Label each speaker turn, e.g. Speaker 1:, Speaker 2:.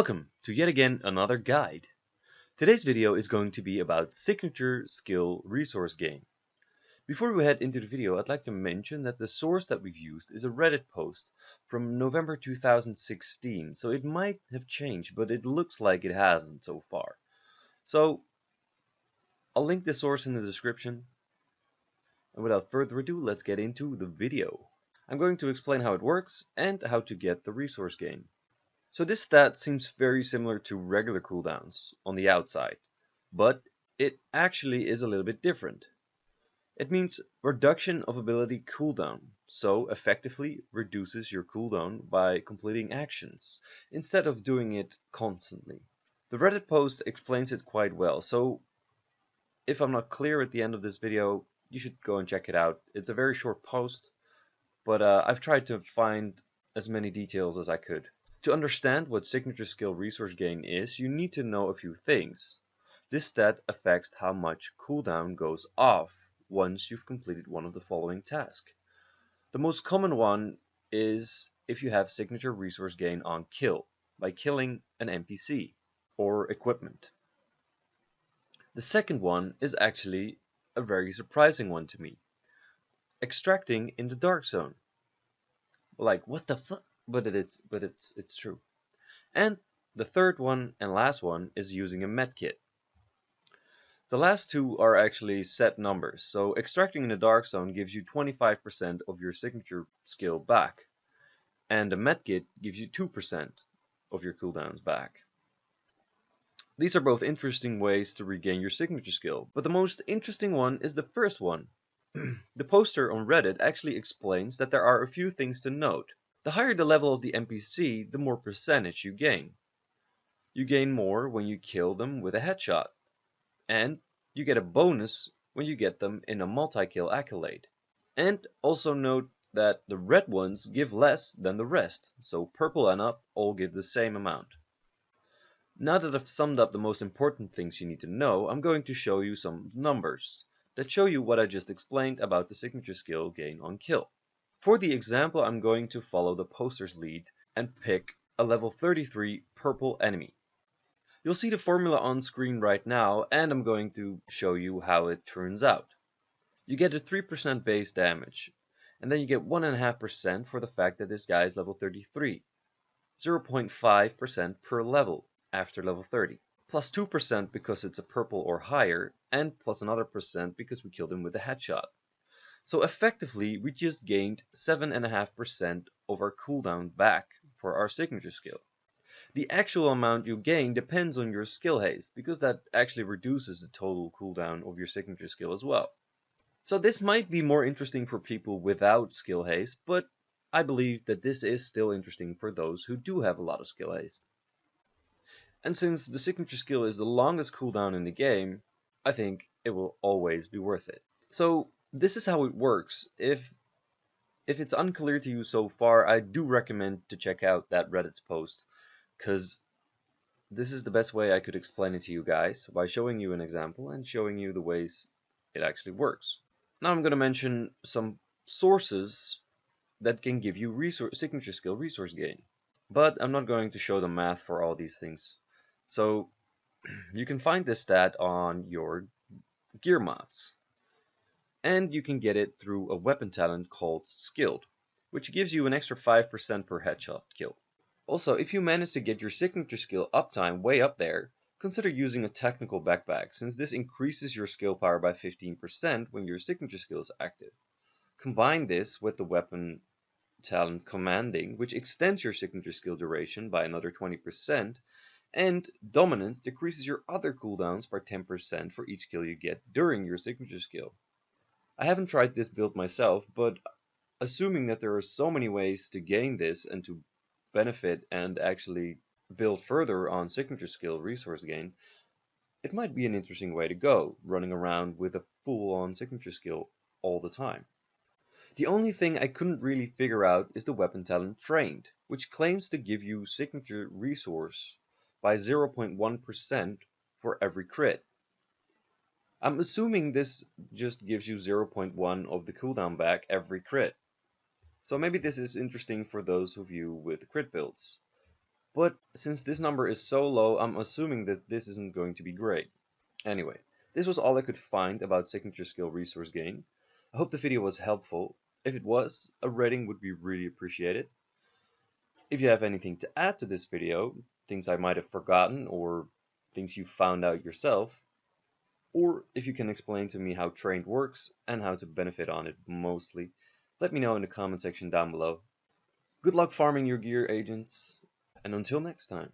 Speaker 1: Welcome to yet again another guide. Today's video is going to be about signature skill resource gain. Before we head into the video, I'd like to mention that the source that we've used is a Reddit post from November 2016, so it might have changed, but it looks like it hasn't so far. So I'll link the source in the description. And without further ado, let's get into the video. I'm going to explain how it works and how to get the resource gain. So this stat seems very similar to regular cooldowns on the outside, but it actually is a little bit different. It means reduction of ability cooldown, so effectively reduces your cooldown by completing actions, instead of doing it constantly. The Reddit post explains it quite well, so if I'm not clear at the end of this video, you should go and check it out. It's a very short post, but uh, I've tried to find as many details as I could. To understand what signature skill resource gain is, you need to know a few things. This stat affects how much cooldown goes off once you've completed one of the following tasks. The most common one is if you have signature resource gain on kill, by killing an NPC or equipment. The second one is actually a very surprising one to me. Extracting in the dark zone. Like, what the fuck? But it's but it's it's true. And the third one and last one is using a medkit. The last two are actually set numbers, so extracting in the dark zone gives you 25% of your signature skill back, and a medkit gives you 2% of your cooldowns back. These are both interesting ways to regain your signature skill, but the most interesting one is the first one. the poster on Reddit actually explains that there are a few things to note. The higher the level of the NPC, the more percentage you gain. You gain more when you kill them with a headshot, and you get a bonus when you get them in a multi-kill accolade. And also note that the red ones give less than the rest, so purple and up all give the same amount. Now that I've summed up the most important things you need to know, I'm going to show you some numbers that show you what I just explained about the signature skill gain on kill. For the example, I'm going to follow the poster's lead and pick a level 33 purple enemy. You'll see the formula on screen right now, and I'm going to show you how it turns out. You get a 3% base damage, and then you get 1.5% for the fact that this guy is level 33, 0.5% per level after level 30, plus 2% because it's a purple or higher, and plus another percent because we killed him with a headshot. So effectively, we just gained 7.5% of our cooldown back for our signature skill. The actual amount you gain depends on your skill haste, because that actually reduces the total cooldown of your signature skill as well. So this might be more interesting for people without skill haste, but I believe that this is still interesting for those who do have a lot of skill haste. And since the signature skill is the longest cooldown in the game, I think it will always be worth it. So this is how it works. If if it's unclear to you so far, I do recommend to check out that Reddit's post because this is the best way I could explain it to you guys by showing you an example and showing you the ways it actually works. Now I'm going to mention some sources that can give you resource, signature skill resource gain. But I'm not going to show the math for all these things. So you can find this stat on your gear mods and you can get it through a weapon talent called Skilled, which gives you an extra 5% per headshot kill. Also, if you manage to get your signature skill uptime way up there, consider using a technical backpack, since this increases your skill power by 15% when your signature skill is active. Combine this with the weapon talent commanding, which extends your signature skill duration by another 20%, and dominant decreases your other cooldowns by 10% for each kill you get during your signature skill. I haven't tried this build myself, but assuming that there are so many ways to gain this and to benefit and actually build further on signature skill resource gain, it might be an interesting way to go, running around with a full-on signature skill all the time. The only thing I couldn't really figure out is the weapon talent trained, which claims to give you signature resource by 0.1% for every crit. I'm assuming this just gives you 0.1 of the cooldown back every crit. So maybe this is interesting for those of you with crit builds. But since this number is so low, I'm assuming that this isn't going to be great. Anyway, this was all I could find about signature skill resource gain. I hope the video was helpful. If it was, a rating would be really appreciated. If you have anything to add to this video, things I might have forgotten or things you found out yourself, or if you can explain to me how trained works and how to benefit on it mostly, let me know in the comment section down below. Good luck farming your gear agents, and until next time.